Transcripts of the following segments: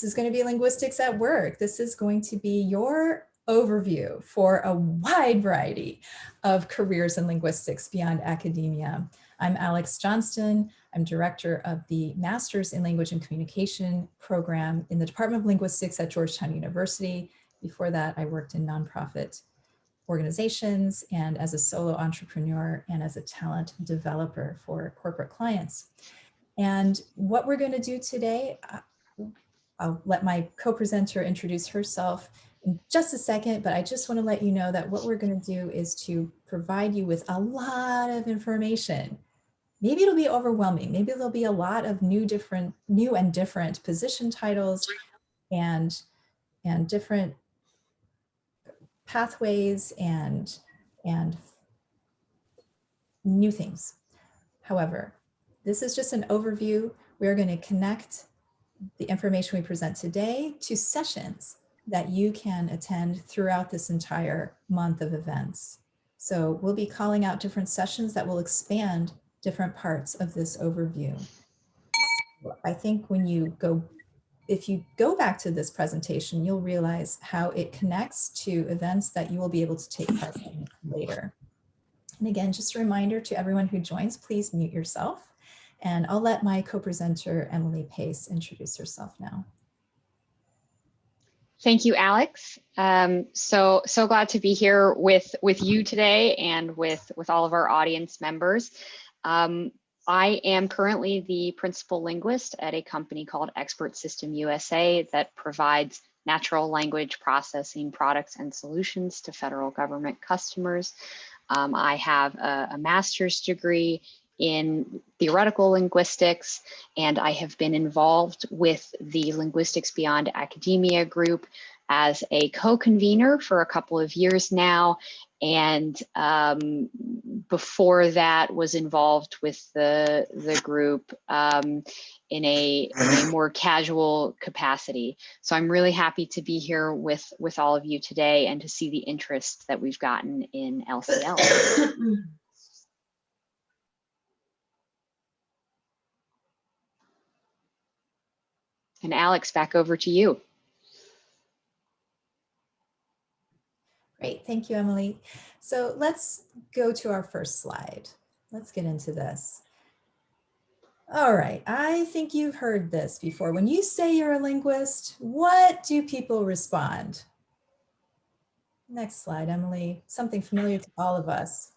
This is going to be linguistics at work. This is going to be your overview for a wide variety of careers in linguistics beyond academia. I'm Alex Johnston. I'm director of the Masters in Language and Communication program in the Department of Linguistics at Georgetown University. Before that, I worked in nonprofit organizations and as a solo entrepreneur and as a talent developer for corporate clients. And what we're going to do today, I'll let my co-presenter introduce herself in just a second, but I just want to let you know that what we're going to do is to provide you with a lot of information. Maybe it'll be overwhelming. Maybe there'll be a lot of new different, new and different position titles and, and different pathways and, and new things. However, this is just an overview. We're going to connect the information we present today to sessions that you can attend throughout this entire month of events. So we'll be calling out different sessions that will expand different parts of this overview. I think when you go if you go back to this presentation, you'll realize how it connects to events that you will be able to take part in later. And again, just a reminder to everyone who joins, please mute yourself. And I'll let my co-presenter, Emily Pace, introduce herself now. Thank you, Alex. Um, so so glad to be here with with you today and with with all of our audience members. Um, I am currently the principal linguist at a company called Expert System USA that provides natural language processing products and solutions to federal government customers. Um, I have a, a master's degree in theoretical linguistics, and I have been involved with the Linguistics Beyond Academia group as a co-convener for a couple of years now, and um, before that was involved with the the group um, in a, in a more casual capacity. So I'm really happy to be here with with all of you today and to see the interest that we've gotten in LCL. and Alex, back over to you. Great, thank you, Emily. So let's go to our first slide. Let's get into this. All right, I think you've heard this before. When you say you're a linguist, what do people respond? Next slide, Emily. Something familiar to all of us.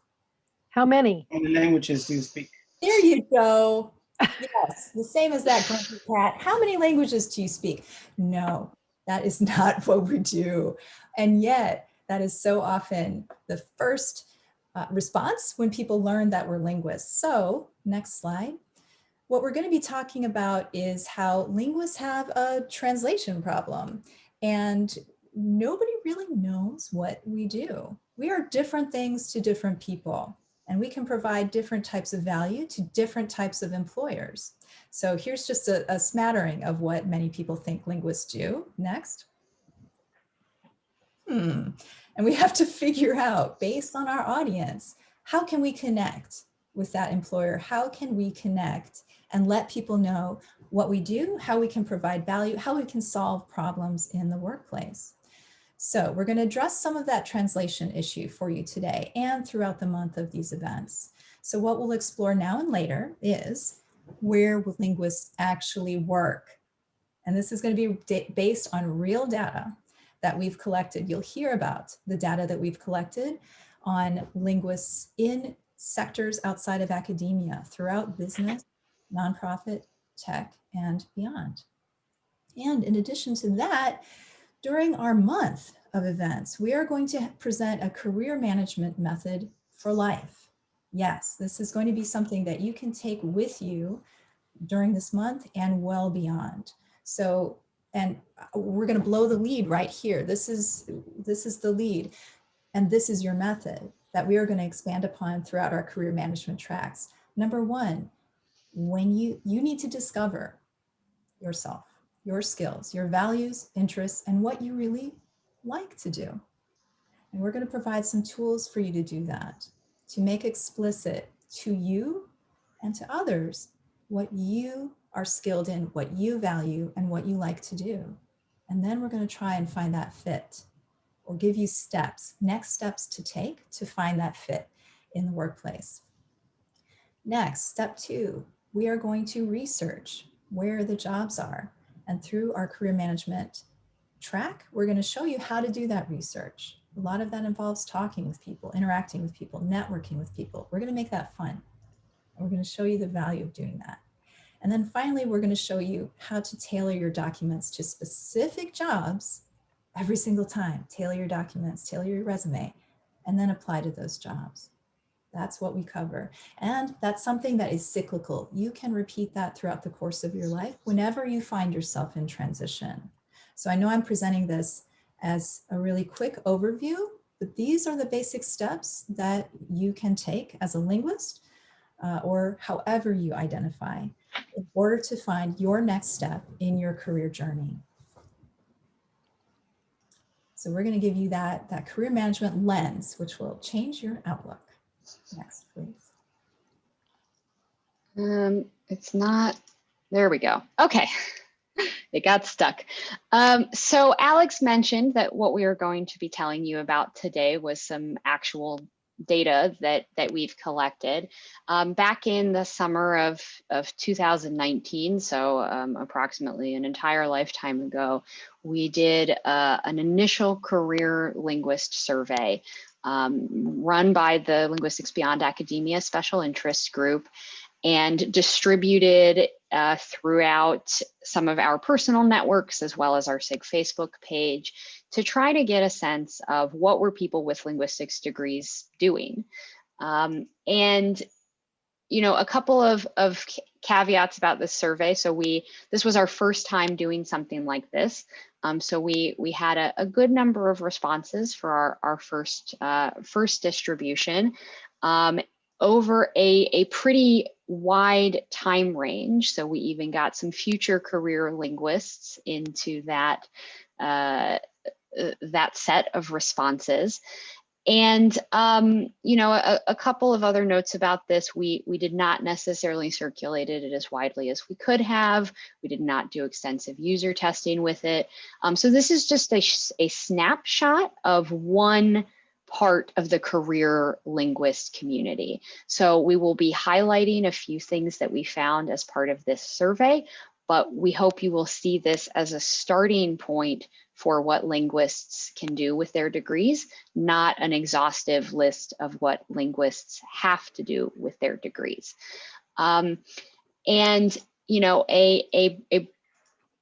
How many? How many languages do you speak? There you go. Yes, the same as that grumpy cat. How many languages do you speak? No, that is not what we do. And yet, that is so often the first uh, response when people learn that we're linguists. So next slide. What we're going to be talking about is how linguists have a translation problem and nobody really knows what we do. We are different things to different people and we can provide different types of value to different types of employers. So here's just a, a smattering of what many people think linguists do. Next. Hmm. And we have to figure out based on our audience, how can we connect with that employer? How can we connect and let people know what we do, how we can provide value, how we can solve problems in the workplace. So we're going to address some of that translation issue for you today and throughout the month of these events. So what we'll explore now and later is where will linguists actually work? And this is going to be based on real data that we've collected. You'll hear about the data that we've collected on linguists in sectors outside of academia, throughout business, nonprofit, tech, and beyond. And in addition to that, during our month of events, we are going to present a career management method for life. Yes, this is going to be something that you can take with you during this month and well beyond. So and uh, we're going to blow the lead right here. This is, this is the lead. And this is your method that we are going to expand upon throughout our career management tracks. Number one, when you, you need to discover yourself, your skills, your values, interests, and what you really like to do. And we're going to provide some tools for you to do that, to make explicit to you and to others what you are skilled in what you value and what you like to do. And then we're going to try and find that fit or give you steps, next steps to take to find that fit in the workplace. Next, step two, we are going to research where the jobs are. And through our career management track, we're going to show you how to do that research. A lot of that involves talking with people, interacting with people, networking with people. We're going to make that fun. We're going to show you the value of doing that. And then finally, we're going to show you how to tailor your documents to specific jobs every single time. Tailor your documents, tailor your resume, and then apply to those jobs. That's what we cover. And that's something that is cyclical. You can repeat that throughout the course of your life whenever you find yourself in transition. So I know I'm presenting this as a really quick overview, but these are the basic steps that you can take as a linguist uh, or however you identify in order to find your next step in your career journey. So we're going to give you that, that career management lens, which will change your outlook. Next, please. Um, it's not, there we go. Okay, it got stuck. Um, so Alex mentioned that what we are going to be telling you about today was some actual data that that we've collected um, back in the summer of of 2019 so um, approximately an entire lifetime ago we did uh, an initial career linguist survey um, run by the linguistics beyond academia special interest group and distributed uh, throughout some of our personal networks as well as our SIG Facebook page to try to get a sense of what were people with linguistics degrees doing. Um, and, you know, a couple of, of caveats about this survey. So we, this was our first time doing something like this. Um, so we, we had a, a, good number of responses for our, our first, uh, first distribution um, over a, a pretty wide time range. So we even got some future career linguists into that uh, uh, that set of responses. And, um, you know, a, a, couple of other notes about this, we, we did not necessarily circulate it as widely as we could have. We did not do extensive user testing with it. Um, so this is just a, a snapshot of one part of the career linguist community. So we will be highlighting a few things that we found as part of this survey, but we hope you will see this as a starting point for what linguists can do with their degrees, not an exhaustive list of what linguists have to do with their degrees. Um, and, you know, a, a, a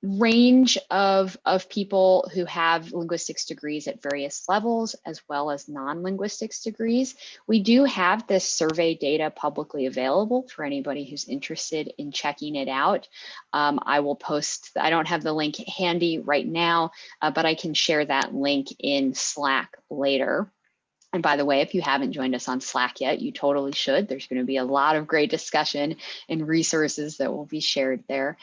range of, of people who have linguistics degrees at various levels, as well as non-linguistics degrees. We do have this survey data publicly available for anybody who's interested in checking it out. Um, I will post, I don't have the link handy right now, uh, but I can share that link in Slack later. And by the way, if you haven't joined us on Slack yet, you totally should. There's going to be a lot of great discussion and resources that will be shared there.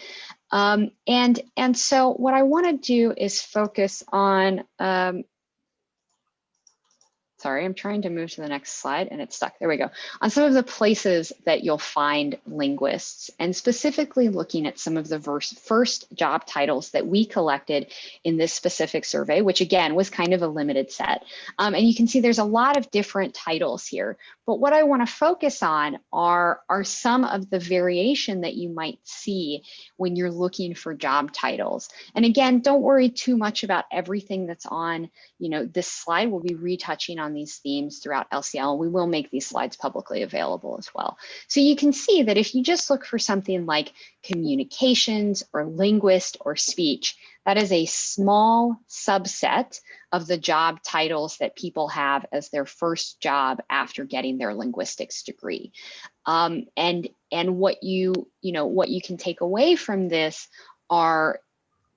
Um, and, and so what I want to do is focus on um, sorry, I'm trying to move to the next slide and it's stuck. There we go. On some of the places that you'll find linguists and specifically looking at some of the first job titles that we collected in this specific survey, which again was kind of a limited set. Um, and you can see there's a lot of different titles here, but what I wanna focus on are, are some of the variation that you might see when you're looking for job titles. And again, don't worry too much about everything that's on, you know, this slide. We'll be retouching on these themes throughout LCL. We will make these slides publicly available as well. So you can see that if you just look for something like communications or linguist or speech, that is a small subset of the job titles that people have as their first job after getting their linguistics degree. Um, and and what you you know what you can take away from this are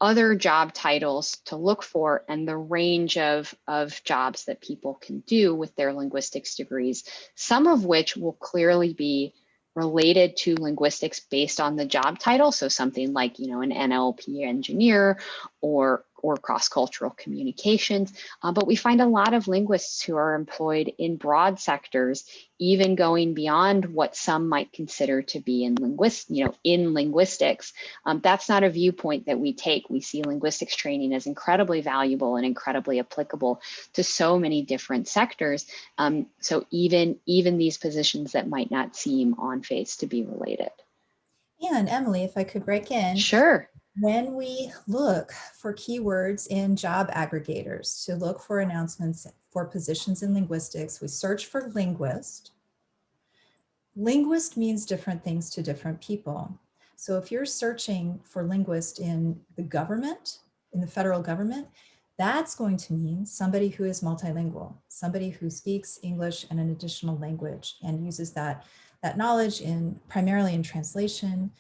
other job titles to look for and the range of, of jobs that people can do with their linguistics degrees, some of which will clearly be related to linguistics based on the job title. So something like, you know, an NLP engineer or or cross-cultural communications. Uh, but we find a lot of linguists who are employed in broad sectors, even going beyond what some might consider to be in linguist, you know, in linguistics. Um, that's not a viewpoint that we take. We see linguistics training as incredibly valuable and incredibly applicable to so many different sectors. Um, so even, even these positions that might not seem on face to be related. And Emily, if I could break in. Sure. When we look for keywords in job aggregators to look for announcements for positions in linguistics, we search for linguist. Linguist means different things to different people. So if you're searching for linguist in the government, in the federal government, that's going to mean somebody who is multilingual, somebody who speaks English and an additional language and uses that, that knowledge in primarily in translation,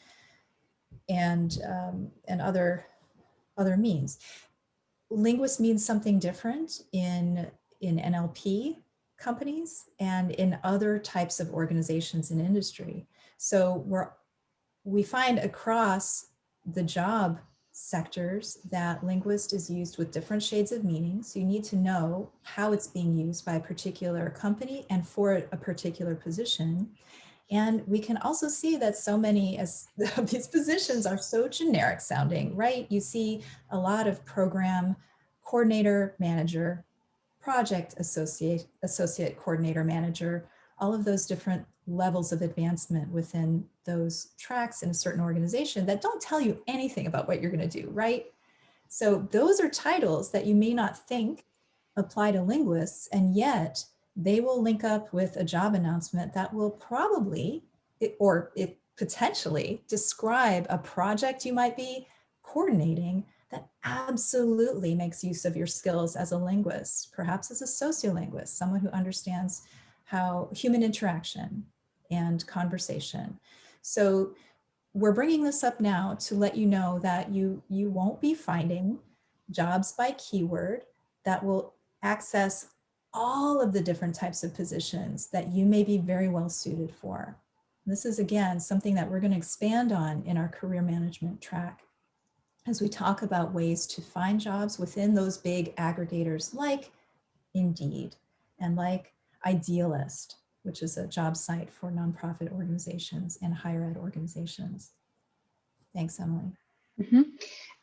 and, um, and other, other means. Linguist means something different in, in NLP companies and in other types of organizations in industry. So we're, we find across the job sectors that linguist is used with different shades of meaning. So you need to know how it's being used by a particular company and for a particular position. And we can also see that so many of these positions are so generic sounding, right? You see a lot of program coordinator, manager, project associate, associate coordinator, manager, all of those different levels of advancement within those tracks in a certain organization that don't tell you anything about what you're going to do, right? So those are titles that you may not think apply to linguists, and yet they will link up with a job announcement that will probably, or it potentially describe a project you might be coordinating that absolutely makes use of your skills as a linguist, perhaps as a sociolinguist, someone who understands how human interaction and conversation. So we're bringing this up now to let you know that you, you won't be finding jobs by keyword that will access all of the different types of positions that you may be very well suited for. This is again, something that we're gonna expand on in our career management track as we talk about ways to find jobs within those big aggregators like Indeed and like Idealist, which is a job site for nonprofit organizations and higher ed organizations. Thanks, Emily. Mm -hmm.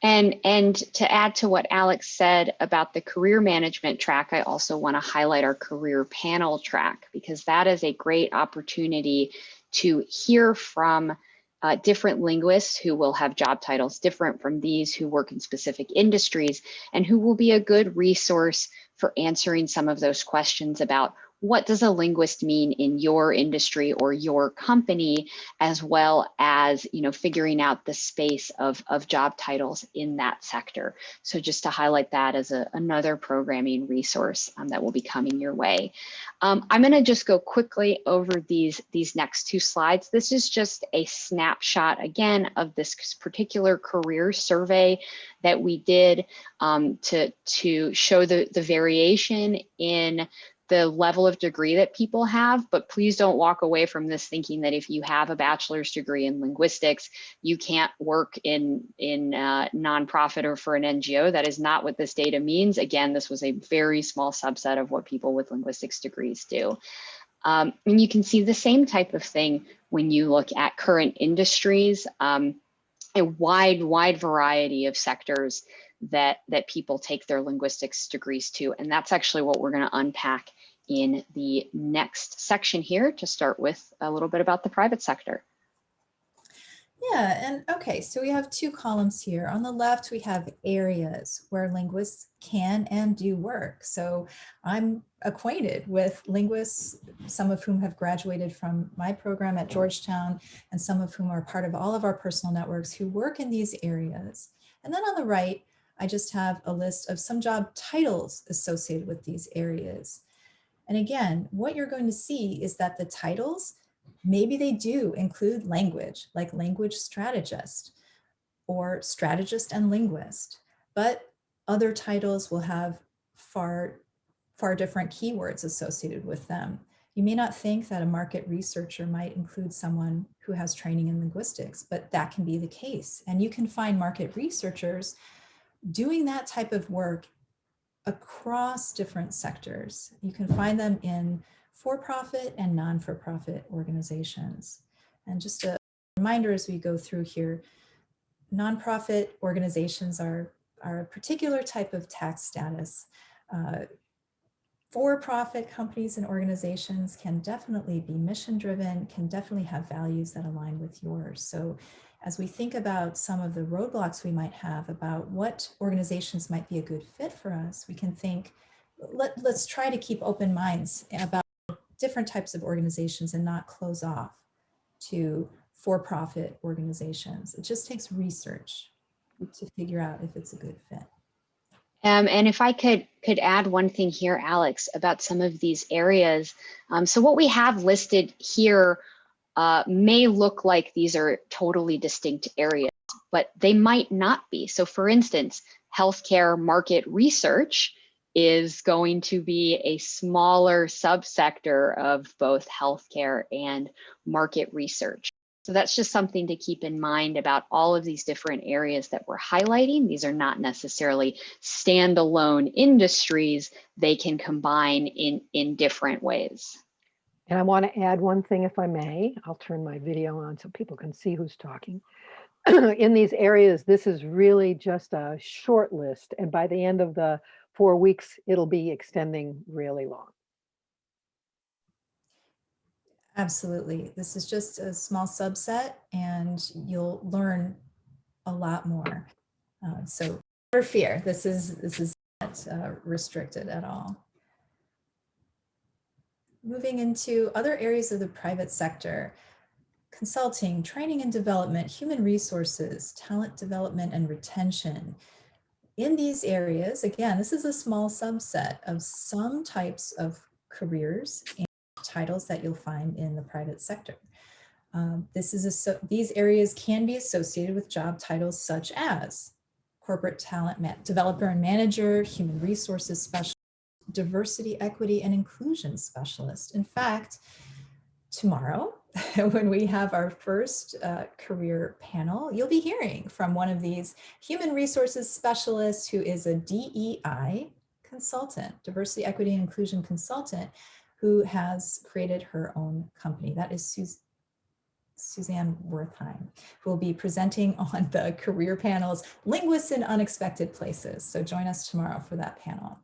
And, and to add to what Alex said about the career management track, I also want to highlight our career panel track because that is a great opportunity to hear from uh, different linguists who will have job titles different from these who work in specific industries and who will be a good resource for answering some of those questions about what does a linguist mean in your industry or your company, as well as you know figuring out the space of, of job titles in that sector. So just to highlight that as a, another programming resource um, that will be coming your way. Um, I'm going to just go quickly over these, these next two slides. This is just a snapshot again of this particular career survey that we did um, to, to show the, the variation in the level of degree that people have, but please don't walk away from this thinking that if you have a bachelor's degree in linguistics, you can't work in, in uh, nonprofit or for an NGO. That is not what this data means. Again, this was a very small subset of what people with linguistics degrees do. Um, and you can see the same type of thing when you look at current industries, um, a wide, wide variety of sectors that, that people take their linguistics degrees to. And that's actually what we're gonna unpack in the next section here to start with a little bit about the private sector. Yeah, and okay, so we have two columns here. On the left, we have areas where linguists can and do work. So I'm acquainted with linguists, some of whom have graduated from my program at Georgetown, and some of whom are part of all of our personal networks who work in these areas. And then on the right, I just have a list of some job titles associated with these areas. And again, what you're going to see is that the titles, maybe they do include language, like language strategist or strategist and linguist, but other titles will have far, far different keywords associated with them. You may not think that a market researcher might include someone who has training in linguistics, but that can be the case. And you can find market researchers doing that type of work across different sectors. You can find them in for-profit and non-for-profit organizations. And just a reminder as we go through here, nonprofit organizations are, are a particular type of tax status. Uh, for-profit companies and organizations can definitely be mission driven, can definitely have values that align with yours. So as we think about some of the roadblocks we might have about what organizations might be a good fit for us, we can think, let, let's try to keep open minds about different types of organizations and not close off to for-profit organizations. It just takes research to figure out if it's a good fit. Um, and if I could could add one thing here, Alex, about some of these areas. Um, so what we have listed here uh, may look like these are totally distinct areas, but they might not be. So for instance, healthcare market research is going to be a smaller subsector of both healthcare and market research. So that's just something to keep in mind about all of these different areas that we're highlighting. These are not necessarily standalone industries. They can combine in, in different ways. And I want to add one thing, if I may. I'll turn my video on so people can see who's talking. in these areas, this is really just a short list. And by the end of the four weeks, it'll be extending really long. Absolutely. This is just a small subset and you'll learn a lot more. Uh, so never fear, this is, this is not uh, restricted at all. Moving into other areas of the private sector, consulting, training and development, human resources, talent development and retention. In these areas, again, this is a small subset of some types of careers and titles that you'll find in the private sector. Um, this is a, so, these areas can be associated with job titles such as corporate talent developer and manager, human resources specialist, diversity, equity, and inclusion specialist. In fact, tomorrow, when we have our first uh, career panel, you'll be hearing from one of these human resources specialists who is a DEI consultant, diversity, equity, and inclusion consultant, who has created her own company. That is Sus Suzanne Wertheim, who will be presenting on the career panels, Linguists in Unexpected Places. So join us tomorrow for that panel.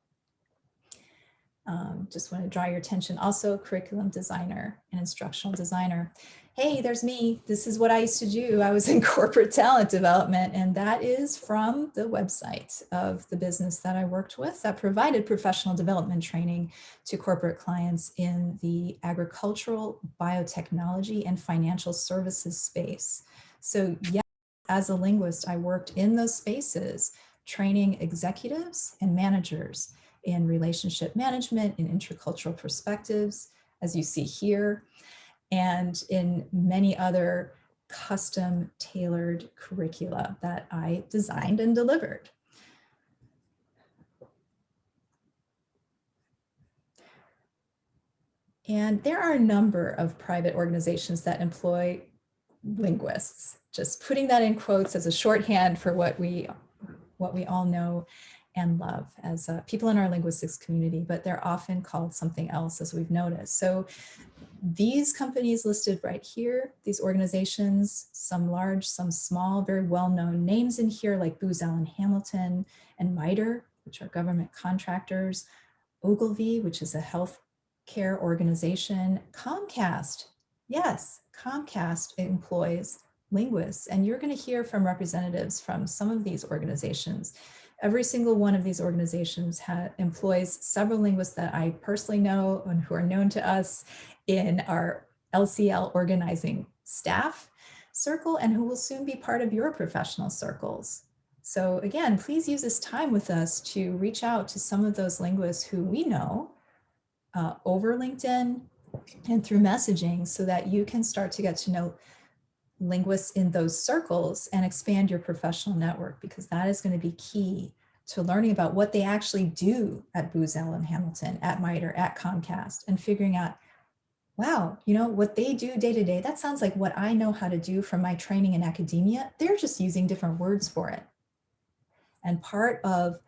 Um, just want to draw your attention also curriculum designer and instructional designer hey, there's me. This is what I used to do. I was in corporate talent development, and that is from the website of the business that I worked with that provided professional development training to corporate clients in the agricultural, biotechnology, and financial services space. So yes, as a linguist, I worked in those spaces, training executives and managers in relationship management, in intercultural perspectives, as you see here, and in many other custom tailored curricula that I designed and delivered. And there are a number of private organizations that employ linguists, just putting that in quotes as a shorthand for what we, what we all know and love as uh, people in our linguistics community, but they're often called something else as we've noticed. So these companies listed right here, these organizations, some large, some small, very well-known names in here like Booz Allen Hamilton and MITRE, which are government contractors, Ogilvy, which is a health care organization, Comcast, yes, Comcast employs linguists, and you're going to hear from representatives from some of these organizations Every single one of these organizations employs several linguists that I personally know and who are known to us in our LCL organizing staff circle and who will soon be part of your professional circles. So again, please use this time with us to reach out to some of those linguists who we know uh, over LinkedIn and through messaging so that you can start to get to know linguists in those circles and expand your professional network because that is going to be key to learning about what they actually do at Booz Allen Hamilton, at MITRE, at Comcast, and figuring out, wow, you know, what they do day to day, that sounds like what I know how to do from my training in academia. They're just using different words for it. And part of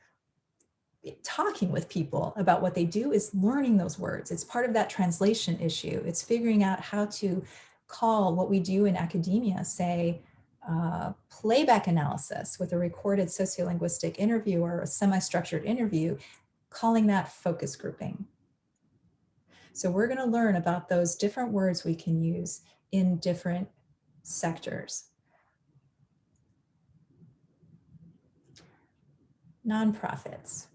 talking with people about what they do is learning those words. It's part of that translation issue. It's figuring out how to call what we do in academia, say, uh, playback analysis with a recorded sociolinguistic interview or a semi-structured interview, calling that focus grouping. So we're going to learn about those different words we can use in different sectors. Nonprofits.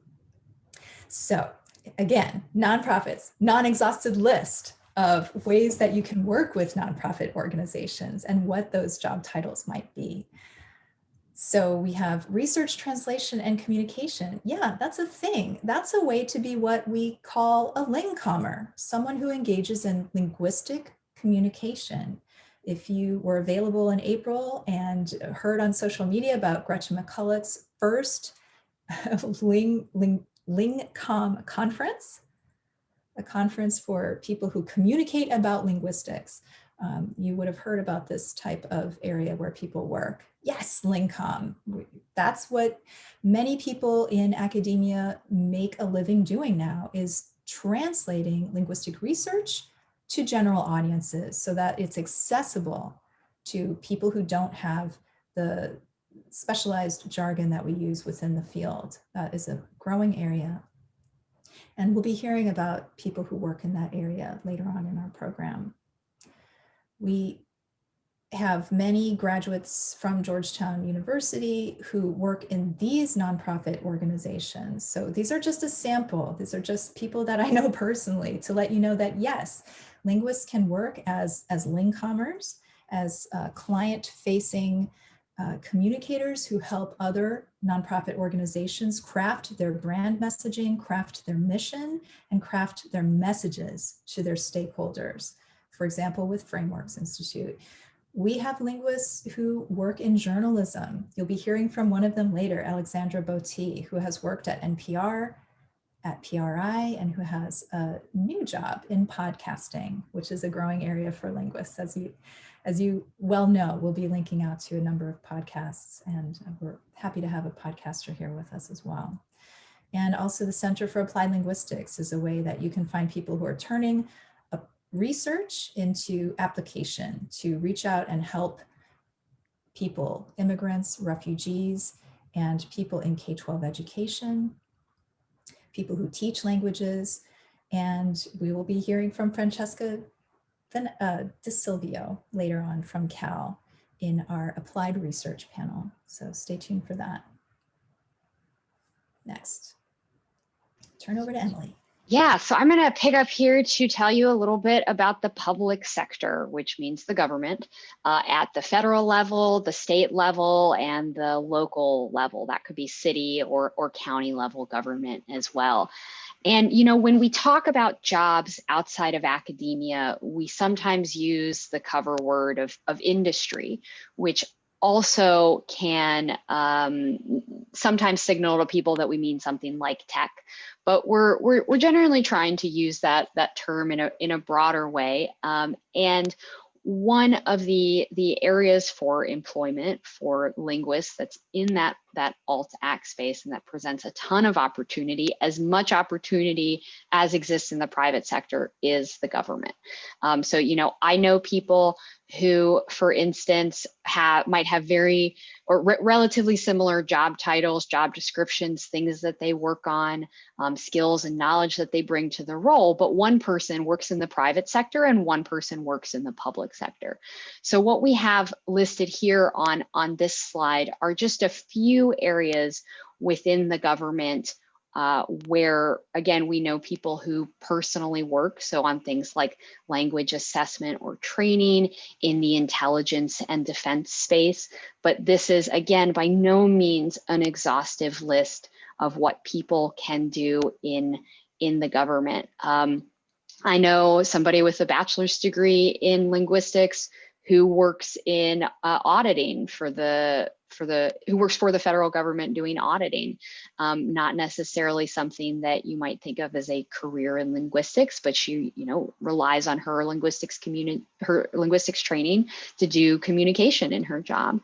So again, nonprofits, non-exhausted list of ways that you can work with nonprofit organizations and what those job titles might be. So we have research, translation, and communication. Yeah, that's a thing. That's a way to be what we call a lingcommer, someone who engages in linguistic communication. If you were available in April and heard on social media about Gretchen McCulloch's first ling, ling, LingComm conference, a conference for people who communicate about linguistics. Um, you would have heard about this type of area where people work. Yes, LingComm. That's what many people in academia make a living doing now is translating linguistic research to general audiences so that it's accessible to people who don't have the specialized jargon that we use within the field. That is a growing area. And we'll be hearing about people who work in that area later on in our program. We have many graduates from Georgetown University who work in these nonprofit organizations. So these are just a sample. These are just people that I know personally to let you know that yes, linguists can work as, as lingcommers, as uh, client-facing uh, communicators who help other nonprofit organizations craft their brand messaging, craft their mission, and craft their messages to their stakeholders. For example, with Frameworks Institute. We have linguists who work in journalism. You'll be hearing from one of them later, Alexandra Botti, who has worked at NPR, at PRI, and who has a new job in podcasting, which is a growing area for linguists, as you, as you well know, we'll be linking out to a number of podcasts and we're happy to have a podcaster here with us as well. And also the Center for Applied Linguistics is a way that you can find people who are turning research into application to reach out and help people, immigrants, refugees, and people in K-12 education, people who teach languages, and we will be hearing from Francesca then uh, Di Silvio later on from Cal in our applied research panel. So stay tuned for that. Next, turn over to Emily. Yeah, so I'm going to pick up here to tell you a little bit about the public sector, which means the government uh, at the federal level, the state level, and the local level. That could be city or, or county level government as well. And, you know, when we talk about jobs outside of academia, we sometimes use the cover word of, of industry, which also can um, sometimes signal to people that we mean something like tech, but we're, we're, we're generally trying to use that, that term in a, in a broader way. Um, and one of the, the areas for employment for linguists that's in that, that alt act space and that presents a ton of opportunity, as much opportunity as exists in the private sector is the government. Um, so, you know, I know people who, for instance, have might have very or re relatively similar job titles, job descriptions, things that they work on, um, skills and knowledge that they bring to the role, but one person works in the private sector and one person works in the public sector. So what we have listed here on, on this slide are just a few areas within the government uh, where again, we know people who personally work. So on things like language assessment or training in the intelligence and defense space. But this is again, by no means an exhaustive list of what people can do in, in the government. Um, I know somebody with a bachelor's degree in linguistics who works in uh, auditing for the for the who works for the federal government doing auditing. Um, not necessarily something that you might think of as a career in linguistics, but she, you know, relies on her linguistics community, her linguistics training to do communication in her job.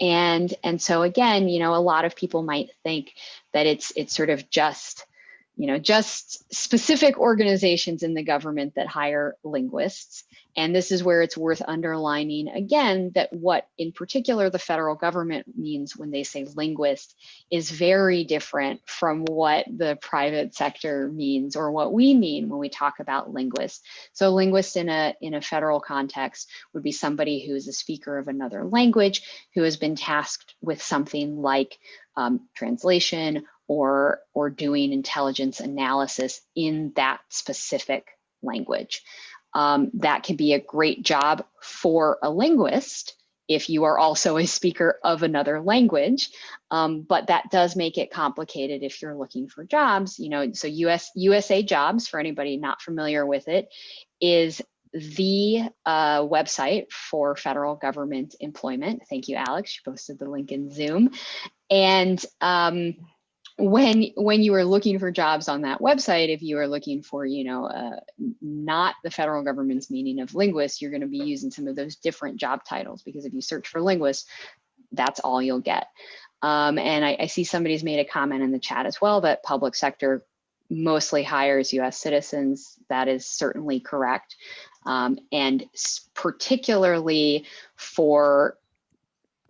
And and so again, you know, a lot of people might think that it's it's sort of just you know, just specific organizations in the government that hire linguists. And this is where it's worth underlining again that what in particular the federal government means when they say linguist is very different from what the private sector means or what we mean when we talk about linguists. So linguist in a, in a federal context would be somebody who is a speaker of another language who has been tasked with something like um, translation or, or doing intelligence analysis in that specific language. Um, that can be a great job for a linguist if you are also a speaker of another language, um, but that does make it complicated if you're looking for jobs. You know, so US USA Jobs, for anybody not familiar with it, is the uh, website for federal government employment. Thank you, Alex. You posted the link in Zoom. And um, when when you are looking for jobs on that website, if you are looking for, you know, uh, not the federal government's meaning of linguist, you're going to be using some of those different job titles because if you search for linguist, that's all you'll get. Um, and I, I see somebody's made a comment in the chat as well that public sector mostly hires US citizens. That is certainly correct. Um, and particularly for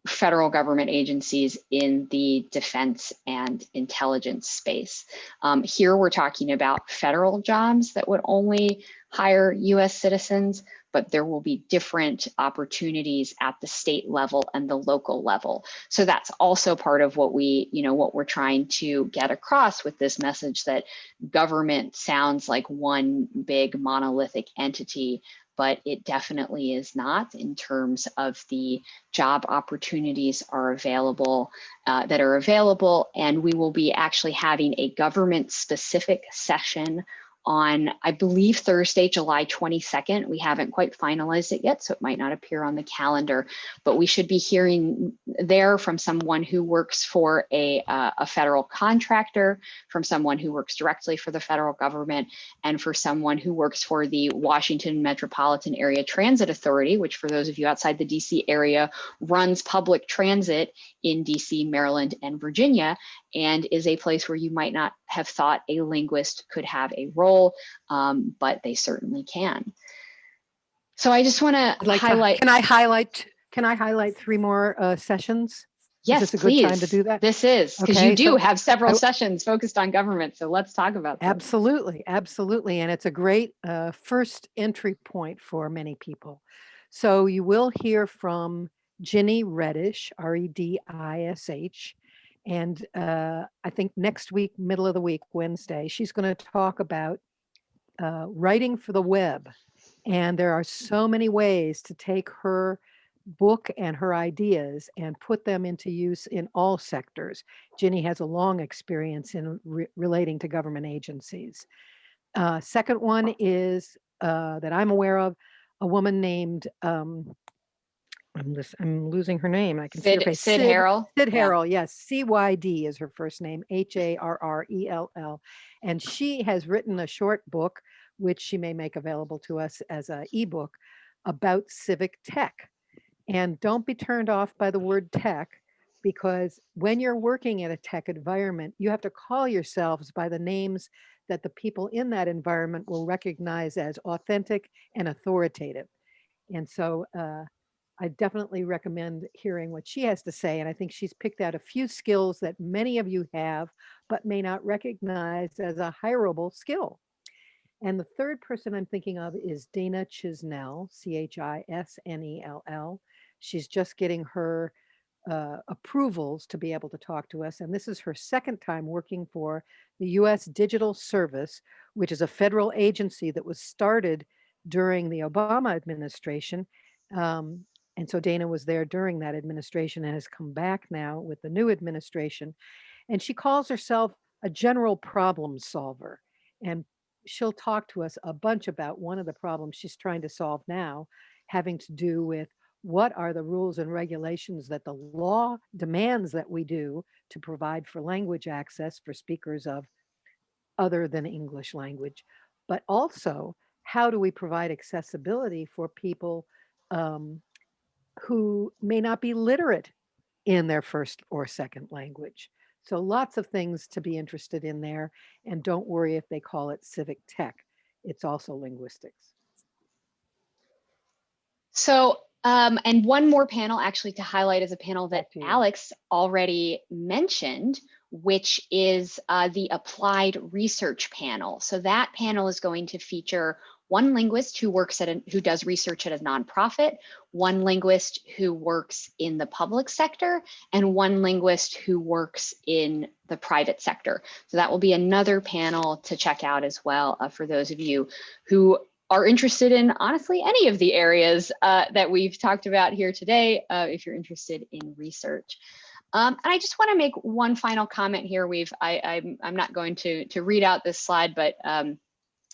federal government agencies in the defense and intelligence space. Um, here we're talking about federal jobs that would only hire US citizens, but there will be different opportunities at the state level and the local level. So that's also part of what we, you know, what we're trying to get across with this message that government sounds like one big monolithic entity but it definitely is not in terms of the job opportunities are available uh, that are available. And we will be actually having a government specific session on, I believe, Thursday, July 22nd. We haven't quite finalized it yet, so it might not appear on the calendar, but we should be hearing there from someone who works for a, uh, a federal contractor, from someone who works directly for the federal government, and for someone who works for the Washington Metropolitan Area Transit Authority, which for those of you outside the DC area runs public transit in DC, Maryland, and Virginia, and is a place where you might not have thought a linguist could have a role, um, but they certainly can. So I just want to like highlight. Can I highlight? Can I highlight three more uh, sessions? Yes, is this a please. good time to do that? This is because Okay, you do so have several sessions focused on government. So let's talk about them. Absolutely, absolutely. And it's a great uh, first entry point for many people. So you will hear from Ginny Redish, R E D I S H. And uh, I think next week, middle of the week, Wednesday, she's going to talk about uh, writing for the web. And there are so many ways to take her book and her ideas and put them into use in all sectors. Ginny has a long experience in re relating to government agencies. Uh, second one is uh, that I'm aware of a woman named um, I'm I'm losing her name. I can see her face. Cyd Harrell. Cyd Yeah. Harrell, yes. C-Y-D is her first name, H-A-R-R-E-L-L. And she has written a short book, which she may make available to us as a ebook about civic tech. And don't be turned off by the word tech, because when you're working in a tech environment, you have to call yourselves by the names that the people in that environment will recognize as authentic and authoritative. And so uh, I definitely recommend hearing what she has to say. And I think she's picked out a few skills that many of you have, but may not recognize as a hireable skill. And the third person I'm thinking of is Dana Chisnell, C-H-I-S-N-E-L-L. She's just getting her uh, approvals to be able to talk to us. And this is her second time working for the US Digital Service, which is a federal agency that was started during the Obama administration. Um, and so Dana was there during that administration and has come back now with the new administration. And she calls herself a general problem solver. And she'll talk to us a bunch about one of the problems she's trying to solve now, having to do with what are the rules and regulations that the law demands that we do to provide for language access for speakers of other than English language, but also how do we provide accessibility for people um, who may not be literate in their first or second language. So lots of things to be interested in there. And don't worry if they call it civic tech. It's also linguistics. So, um, and one more panel actually to highlight is a panel that Alex already mentioned, which is uh, the applied research panel. So that panel is going to feature one linguist who works at a, who does research at a nonprofit, one linguist who works in the public sector, and one linguist who works in the private sector. So that will be another panel to check out as well uh, for those of you who are interested in honestly any of the areas uh, that we've talked about here today, uh, if you're interested in research. Um, and I just want to make one final comment here. We've I, I'm I'm not going to to read out this slide, but um,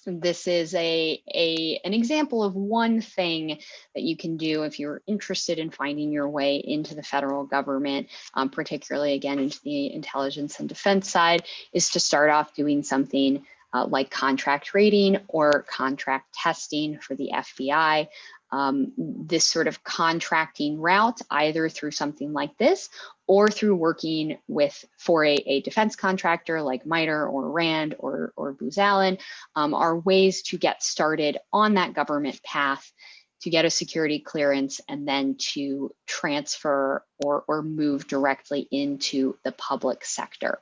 this is a, a an example of one thing that you can do if you're interested in finding your way into the federal government, um, particularly again into the intelligence and defense side, is to start off doing something uh, like contract rating or contract testing for the FBI. Um, this sort of contracting route, either through something like this or through working with for a, a defense contractor like MITRE or RAND or, or Booz Allen, um, are ways to get started on that government path to get a security clearance and then to transfer or, or move directly into the public sector.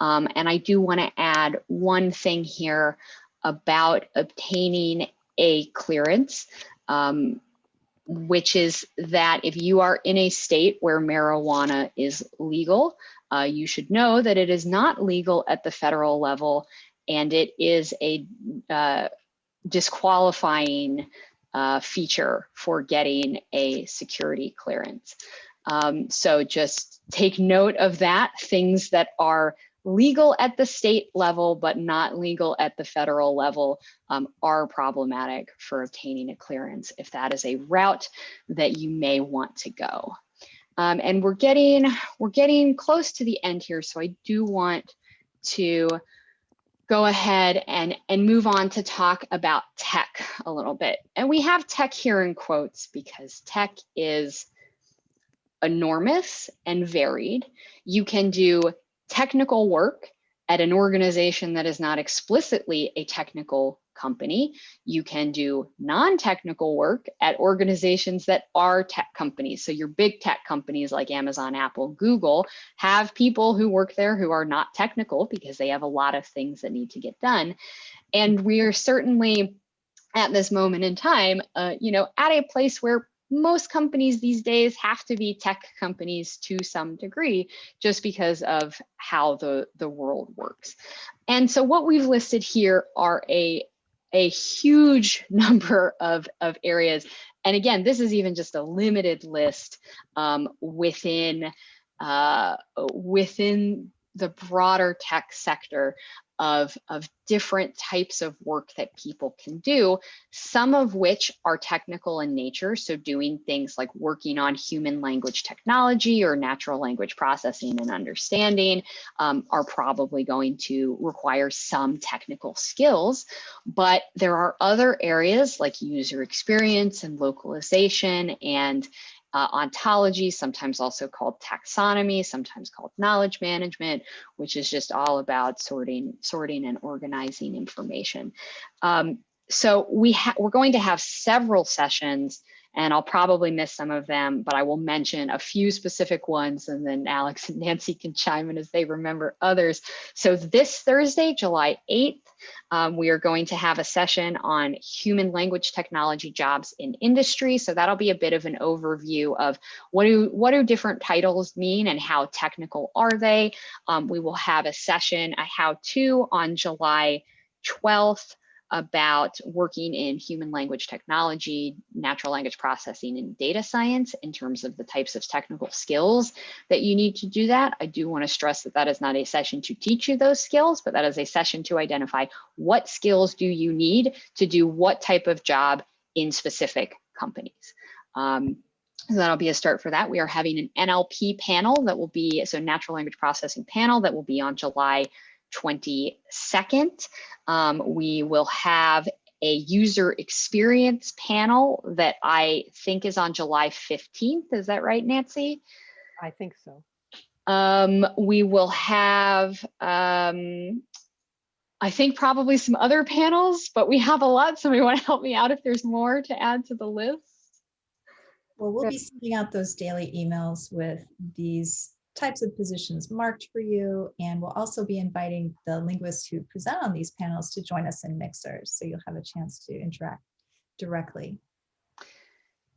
Um, and I do want to add one thing here about obtaining a clearance, um, which is that if you are in a state where marijuana is legal, uh, you should know that it is not legal at the federal level and it is a uh, disqualifying uh, feature for getting a security clearance. Um, so just take note of that, things that are legal at the state level, but not legal at the federal level um, are problematic for obtaining a clearance if that is a route that you may want to go. Um, and we're getting, we're getting close to the end here. So I do want to go ahead and, and move on to talk about tech a little bit. And we have tech here in quotes because tech is enormous and varied. You can do technical work at an organization that is not explicitly a technical company. You can do non-technical work at organizations that are tech companies. So your big tech companies like Amazon, Apple, Google have people who work there who are not technical because they have a lot of things that need to get done. And we are certainly at this moment in time, uh, you know, at a place where most companies these days have to be tech companies to some degree just because of how the, the world works. And so what we've listed here are a, a huge number of, of areas. And again, this is even just a limited list um, within, uh, within the broader tech sector of, of different types of work that people can do, some of which are technical in nature. So doing things like working on human language technology or natural language processing and understanding um, are probably going to require some technical skills. But there are other areas like user experience and localization and uh, ontology, sometimes also called taxonomy, sometimes called knowledge management, which is just all about sorting, sorting and organizing information. Um, so we we're going to have several sessions and I'll probably miss some of them, but I will mention a few specific ones and then Alex and Nancy can chime in as they remember others. So this Thursday, July 8th, um, we are going to have a session on human language technology jobs in industry. So that'll be a bit of an overview of what do, what do different titles mean and how technical are they? Um, we will have a session, a how-to on July 12th about working in human language technology, natural language processing, and data science in terms of the types of technical skills that you need to do that. I do want to stress that that is not a session to teach you those skills, but that is a session to identify what skills do you need to do what type of job in specific companies. Um, So that'll be a start for that. We are having an NLP panel that will be, so natural language processing panel that will be on July 22nd. Um, we will have a user experience panel that I think is on July 15th. Is that right, Nancy? I think so. Um, we will have, um, I think probably some other panels, but we have a lot. Somebody want to help me out if there's more to add to the list? Well, we'll be sending out those daily emails with these types of positions marked for you. And we'll also be inviting the linguists who present on these panels to join us in Mixers. So you'll have a chance to interact directly.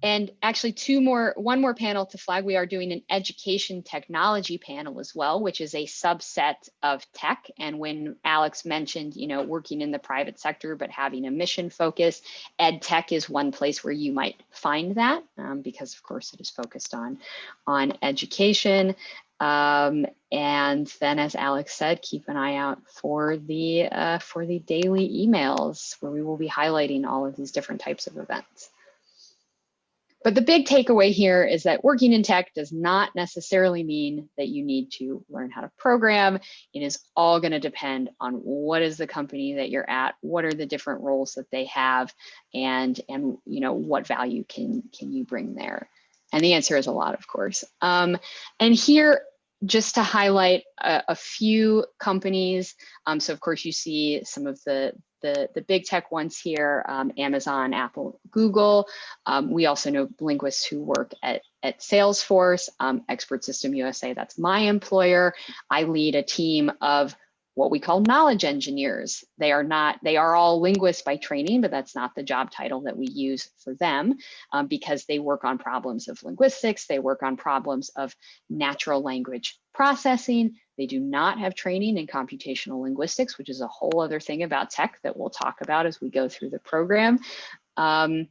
And actually two more, one more panel to flag. We are doing an education technology panel as well, which is a subset of tech. And when Alex mentioned, you know, working in the private sector, but having a mission focus, ed tech is one place where you might find that um, because of course it is focused on, on education. Um, and then as Alex said, keep an eye out for the, uh, for the daily emails where we will be highlighting all of these different types of events. But the big takeaway here is that working in tech does not necessarily mean that you need to learn how to program. It is all going to depend on what is the company that you're at, what are the different roles that they have, and and you know what value can can you bring there. And the answer is a lot, of course. Um, and here, just to highlight a, a few companies. Um, so of course you see some of the, the, the big tech ones here, um, Amazon, Apple, Google. Um, we also know linguists who work at, at Salesforce, um, Expert System USA, that's my employer. I lead a team of what we call knowledge engineers. They are not, they are all linguists by training, but that's not the job title that we use for them um, because they work on problems of linguistics, they work on problems of natural language processing. They do not have training in computational linguistics, which is a whole other thing about tech that we'll talk about as we go through the program. Um,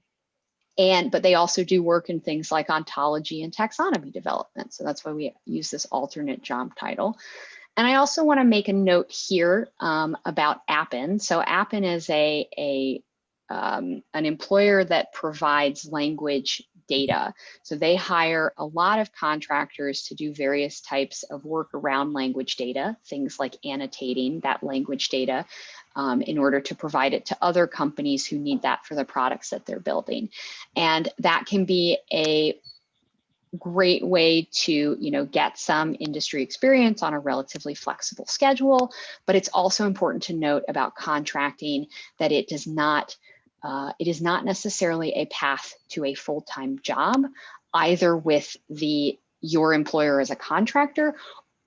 and but they also do work in things like ontology and taxonomy development. So that's why we use this alternate job title. And I also want to make a note here um, about Appen. So Appen is a, a um, an employer that provides language data. So they hire a lot of contractors to do various types of work around language data, things like annotating that language data um, in order to provide it to other companies who need that for the products that they're building. And that can be a great way to you know get some industry experience on a relatively flexible schedule but it's also important to note about contracting that it does not uh, it is not necessarily a path to a full-time job either with the your employer as a contractor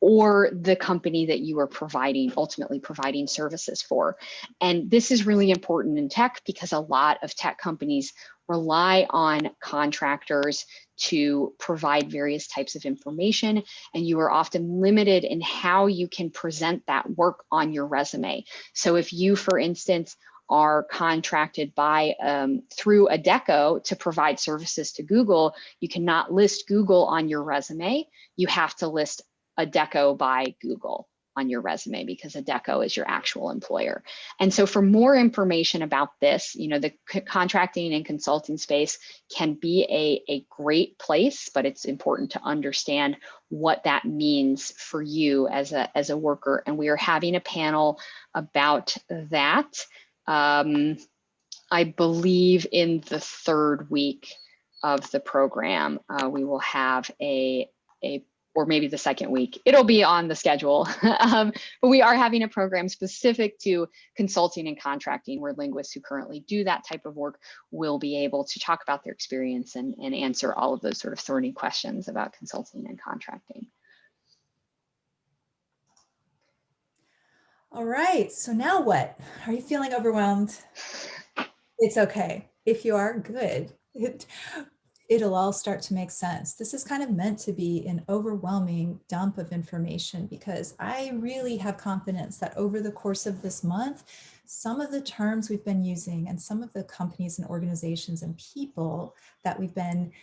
or the company that you are providing, ultimately providing services for. And this is really important in tech because a lot of tech companies rely on contractors to provide various types of information and you are often limited in how you can present that work on your resume. So if you, for instance, are contracted by um, through Adecco to provide services to Google, you cannot list Google on your resume. You have to list Adecco by Google on your resume because Adecco is your actual employer. And so for more information about this, you know, the contracting and consulting space can be a, a great place, but it's important to understand what that means for you as a, as a worker. And we are having a panel about that. Um, I believe in the third week of the program, uh, we will have a, a or maybe the second week. It'll be on the schedule. um, but we are having a program specific to consulting and contracting where linguists who currently do that type of work will be able to talk about their experience and, and answer all of those sort of thorny questions about consulting and contracting. All right, so now what? Are you feeling overwhelmed? It's okay. If you are, good. It, it'll all start to make sense. This is kind of meant to be an overwhelming dump of information because I really have confidence that over the course of this month, some of the terms we've been using and some of the companies and organizations and people that we've been,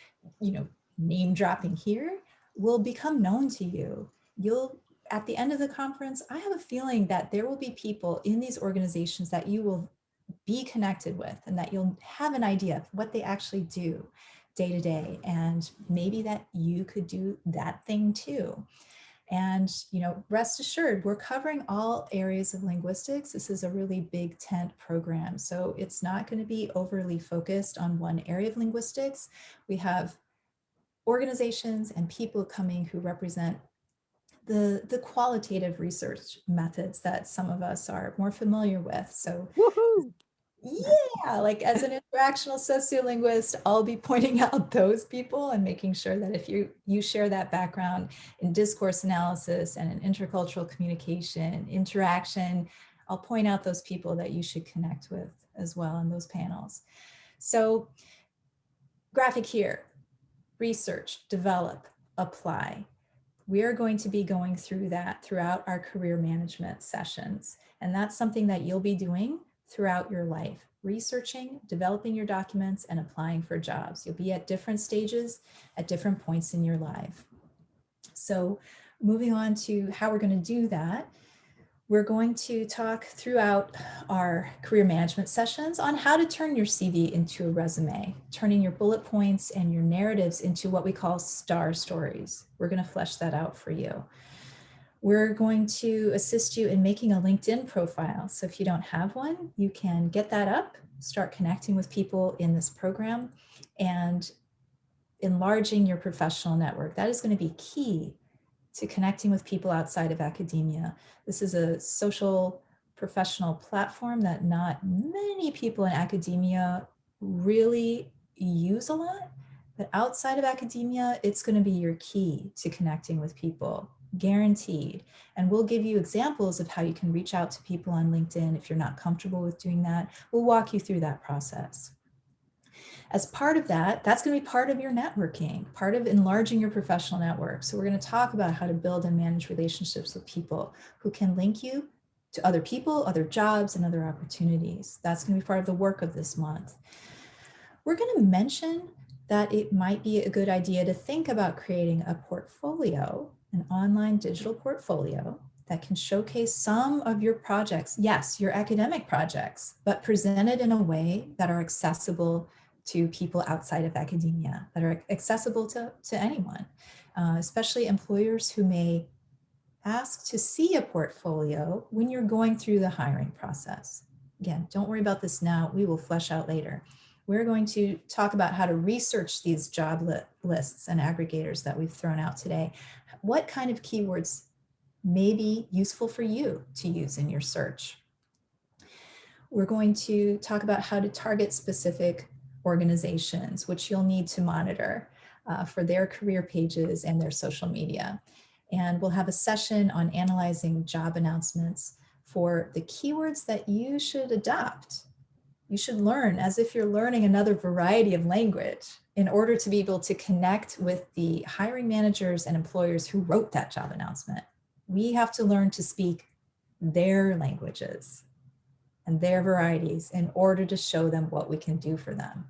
you know, name dropping here will become known to you. You'll at the end of the conference, I have a feeling that there will be people in these organizations that you will be connected with and that you'll have an idea of what they actually do day to day. And maybe that you could do that thing too. And, you know, rest assured, we're covering all areas of linguistics. This is a really big tent program. So it's not going to be overly focused on one area of linguistics. We have organizations and people coming who represent the, the qualitative research methods that some of us are more familiar with. So yeah, like as an interactional sociolinguist, I'll be pointing out those people and making sure that if you, you share that background in discourse analysis and in intercultural communication, interaction, I'll point out those people that you should connect with as well in those panels. So graphic here, research, develop, apply. We are going to be going through that throughout our career management sessions. And that's something that you'll be doing throughout your life, researching, developing your documents, and applying for jobs. You'll be at different stages at different points in your life. So moving on to how we're going to do that, we're going to talk throughout our career management sessions on how to turn your CV into a resume, turning your bullet points and your narratives into what we call star stories. We're going to flesh that out for you. We're going to assist you in making a LinkedIn profile. So if you don't have one, you can get that up, start connecting with people in this program and enlarging your professional network. That is going to be key to connecting with people outside of academia. This is a social professional platform that not many people in academia really use a lot, but outside of academia, it's going to be your key to connecting with people guaranteed. And we'll give you examples of how you can reach out to people on LinkedIn if you're not comfortable with doing that. We'll walk you through that process. As part of that, that's going to be part of your networking, part of enlarging your professional network. So we're going to talk about how to build and manage relationships with people who can link you to other people, other jobs, and other opportunities. That's going to be part of the work of this month. We're going to mention that it might be a good idea to think about creating a portfolio an online digital portfolio that can showcase some of your projects, yes, your academic projects, but presented in a way that are accessible to people outside of academia, that are accessible to, to anyone, uh, especially employers who may ask to see a portfolio when you're going through the hiring process. Again, don't worry about this now, we will flesh out later. We're going to talk about how to research these job li lists and aggregators that we've thrown out today, what kind of keywords may be useful for you to use in your search. We're going to talk about how to target specific organizations, which you'll need to monitor uh, for their career pages and their social media. And we'll have a session on analyzing job announcements for the keywords that you should adopt. You should learn as if you're learning another variety of language in order to be able to connect with the hiring managers and employers who wrote that job announcement, we have to learn to speak their languages and their varieties in order to show them what we can do for them.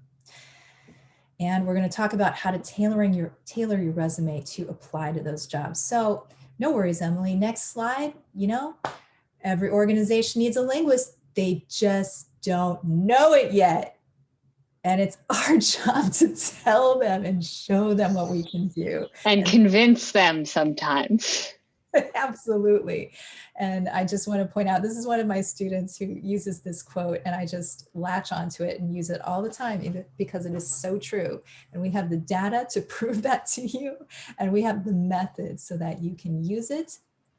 And we're going to talk about how to tailoring your, tailor your resume to apply to those jobs. So no worries, Emily. Next slide. You know, every organization needs a linguist. They just don't know it yet. And it's our job to tell them and show them what we can do. And convince them sometimes. Absolutely. And I just want to point out, this is one of my students who uses this quote and I just latch onto it and use it all the time because it is so true. And we have the data to prove that to you. And we have the methods so that you can use it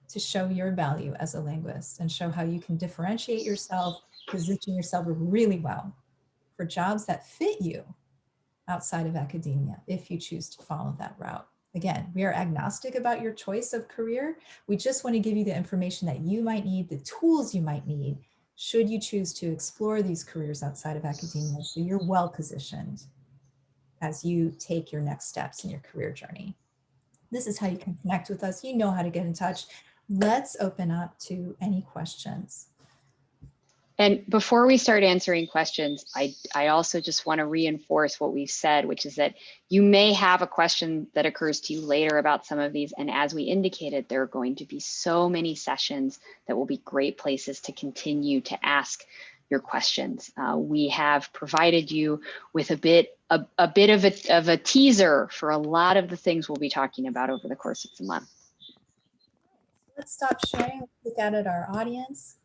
to show your value as a linguist and show how you can differentiate yourself, position yourself really well for jobs that fit you outside of academia if you choose to follow that route. Again, we are agnostic about your choice of career. We just want to give you the information that you might need, the tools you might need, should you choose to explore these careers outside of academia so you're well positioned as you take your next steps in your career journey. This is how you can connect with us. You know how to get in touch. Let's open up to any questions. And before we start answering questions, I, I also just want to reinforce what we've said, which is that you may have a question that occurs to you later about some of these. And as we indicated, there are going to be so many sessions that will be great places to continue to ask your questions. Uh, we have provided you with a bit a, a bit of a, of a teaser for a lot of the things we'll be talking about over the course of the month. Let's stop sharing, look out at our audience.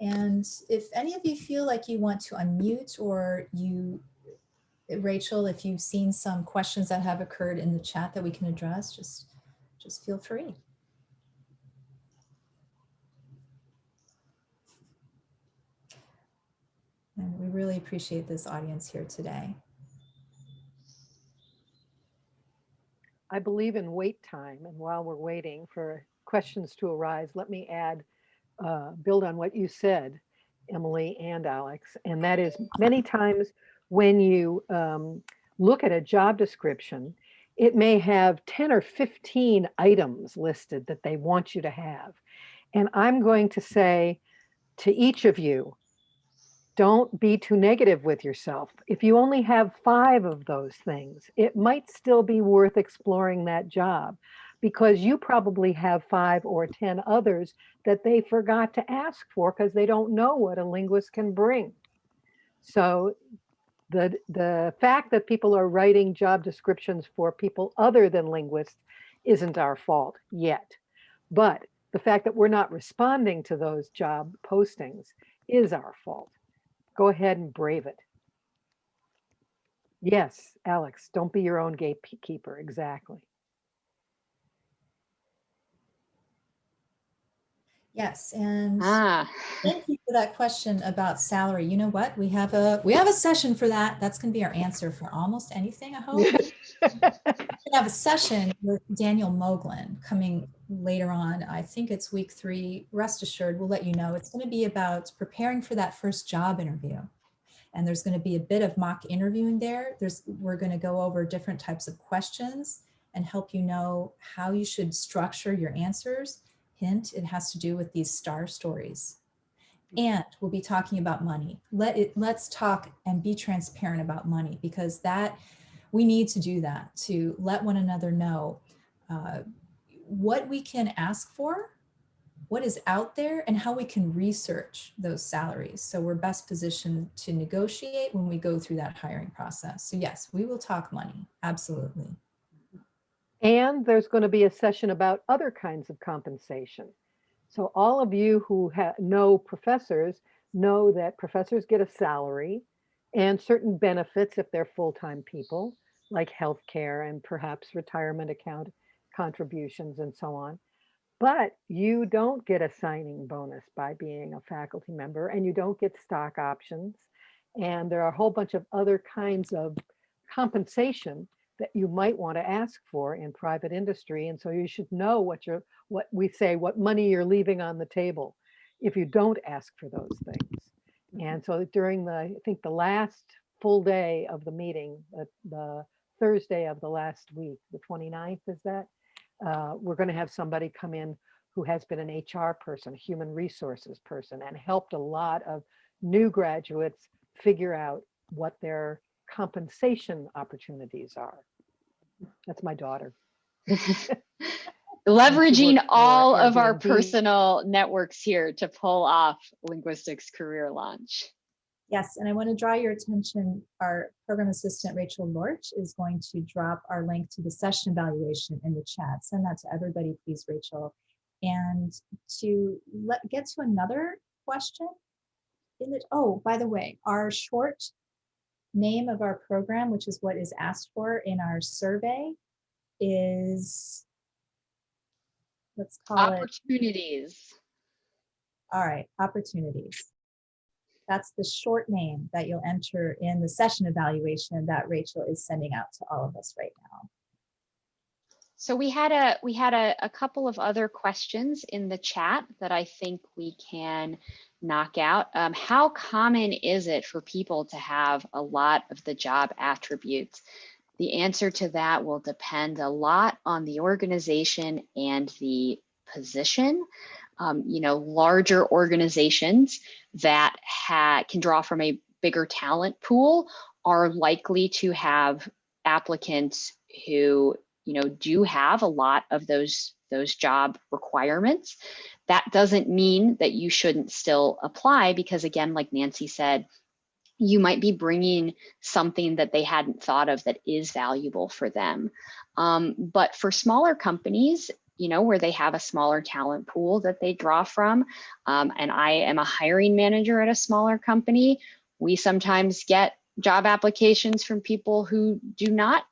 And if any of you feel like you want to unmute or you, Rachel, if you've seen some questions that have occurred in the chat that we can address, just, just feel free. And we really appreciate this audience here today. I believe in wait time. And while we're waiting for questions to arise, let me add, uh, build on what you said, Emily and Alex. And that is many times when you um, look at a job description, it may have 10 or 15 items listed that they want you to have. And I'm going to say to each of you, don't be too negative with yourself. If you only have five of those things, it might still be worth exploring that job because you probably have five or 10 others that they forgot to ask for because they don't know what a linguist can bring. So the, the fact that people are writing job descriptions for people other than linguists isn't our fault yet. But the fact that we're not responding to those job postings is our fault go ahead and brave it. Yes, Alex, don't be your own gatekeeper. Exactly. Yes, and Ah, thank you for that question about salary. You know what? We have a we have a session for that. That's going to be our answer for almost anything. I hope we have a session with Daniel Moglin coming later on. I think it's week three. Rest assured, we'll let you know. It's going to be about preparing for that first job interview. And there's going to be a bit of mock interviewing there. There's we're going to go over different types of questions and help you know how you should structure your answers Hint, it has to do with these star stories. And we'll be talking about money. Let it, let's talk and be transparent about money because that we need to do that to let one another know uh, what we can ask for, what is out there and how we can research those salaries. So we're best positioned to negotiate when we go through that hiring process. So yes, we will talk money. Absolutely. And there's going to be a session about other kinds of compensation. So all of you who know professors know that professors get a salary and certain benefits if they're full-time people, like health care and perhaps retirement account contributions and so on. But you don't get a signing bonus by being a faculty member and you don't get stock options. And there are a whole bunch of other kinds of compensation that you might want to ask for in private industry. And so you should know what you're, what we say, what money you're leaving on the table if you don't ask for those things. And so during the, I think the last full day of the meeting, the, the Thursday of the last week, the 29th is that, uh, we're going to have somebody come in who has been an HR person, a human resources person, and helped a lot of new graduates figure out what their compensation opportunities are. That's my daughter. Leveraging all of our personal networks here to pull off linguistics career launch. Yes, and I want to draw your attention, our program assistant, Rachel Lorch, is going to drop our link to the session evaluation in the chat. Send that to everybody, please, Rachel. And to let get to another question in the, oh, by the way, our short name of our program, which is what is asked for in our survey, is, let's call it, Opportunities. all right, opportunities. That's the short name that you'll enter in the session evaluation that Rachel is sending out to all of us right now. So we had a we had a, a couple of other questions in the chat that I think we can knock out. Um, how common is it for people to have a lot of the job attributes? The answer to that will depend a lot on the organization and the position. Um, you know, larger organizations that can draw from a bigger talent pool are likely to have applicants who you know, do have a lot of those those job requirements. That doesn't mean that you shouldn't still apply because again, like Nancy said, you might be bringing something that they hadn't thought of that is valuable for them. Um, but for smaller companies, you know, where they have a smaller talent pool that they draw from, um, and I am a hiring manager at a smaller company, we sometimes get job applications from people who do not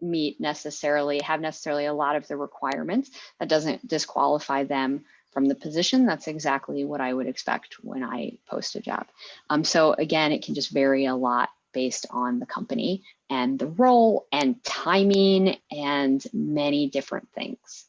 meet necessarily, have necessarily a lot of the requirements. That doesn't disqualify them from the position. That's exactly what I would expect when I post a job. Um, so again, it can just vary a lot based on the company and the role and timing and many different things.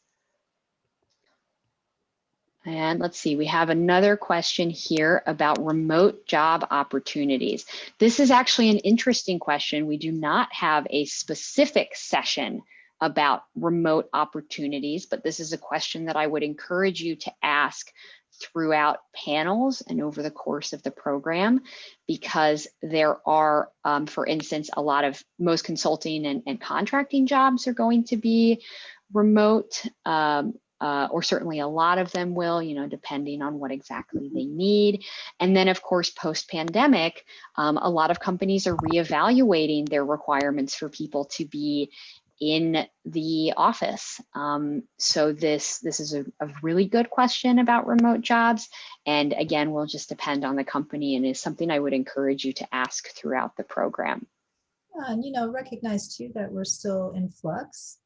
And let's see, we have another question here about remote job opportunities. This is actually an interesting question. We do not have a specific session about remote opportunities, but this is a question that I would encourage you to ask throughout panels and over the course of the program, because there are, um, for instance, a lot of most consulting and, and contracting jobs are going to be remote, um, uh, or certainly a lot of them will, you know, depending on what exactly they need. And then of course, post-pandemic, um, a lot of companies are reevaluating their requirements for people to be in the office. Um, so this, this is a, a, really good question about remote jobs. And again, will just depend on the company and is something I would encourage you to ask throughout the program. and you know, recognize too that we're still in flux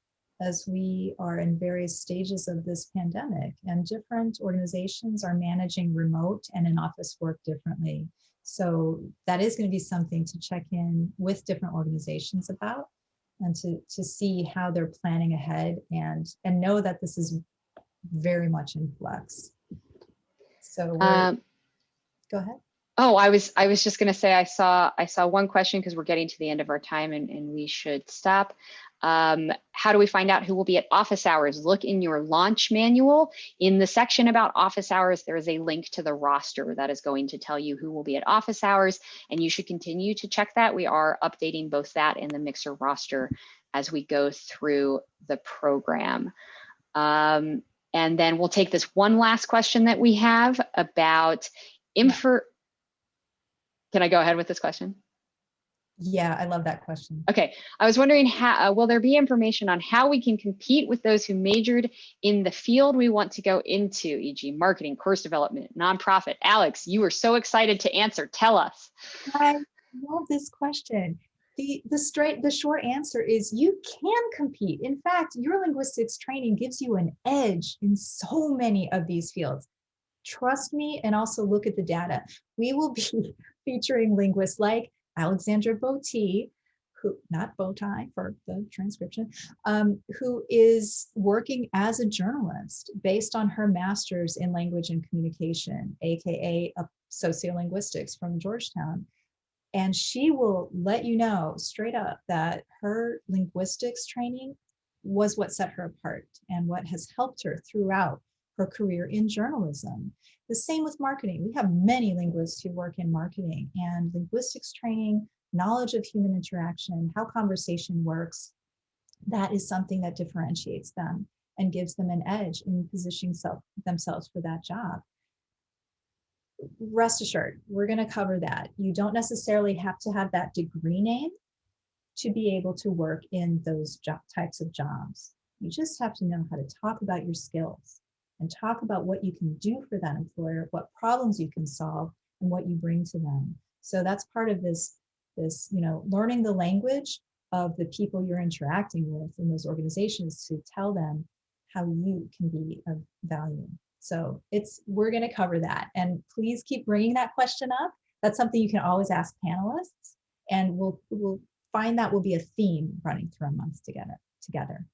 as we are in various stages of this pandemic and different organizations are managing remote and in-office work differently. So that is going to be something to check in with different organizations about and to, to see how they're planning ahead and, and know that this is very much in flux. So um, go ahead. Oh, I was I was just going to say I saw I saw one question because we're getting to the end of our time and, and we should stop. Um, how do we find out who will be at office hours? Look in your launch manual. In the section about office hours, there is a link to the roster that is going to tell you who will be at office hours, and you should continue to check that. We are updating both that and the Mixer roster as we go through the program. Um, and then we'll take this one last question that we have about info. Can I go ahead with this question? Yeah, I love that question. Okay, I was wondering how, uh, will there be information on how we can compete with those who majored in the field we want to go into, e.g. marketing, course development, nonprofit? Alex, you were so excited to answer, tell us. I love this question. The, the straight, the short answer is you can compete. In fact, your linguistics training gives you an edge in so many of these fields. Trust me and also look at the data. We will be featuring linguists like Alexandra Botti, who not Bowtie for the transcription, um, who is working as a journalist based on her master's in language and communication, aka sociolinguistics from Georgetown. And she will let you know straight up that her linguistics training was what set her apart and what has helped her throughout her career in journalism. The same with marketing. We have many linguists who work in marketing and linguistics training, knowledge of human interaction, how conversation works. That is something that differentiates them and gives them an edge in positioning self, themselves for that job. Rest assured, we're going to cover that. You don't necessarily have to have that degree name to be able to work in those types of jobs. You just have to know how to talk about your skills and talk about what you can do for that employer, what problems you can solve, and what you bring to them. So that's part of this, this you know, learning the language of the people you're interacting with in those organizations to tell them how you can be of value. So it's we're going to cover that, and please keep bringing that question up. That's something you can always ask panelists, and we'll we'll find that will be a theme running through our month together. Together.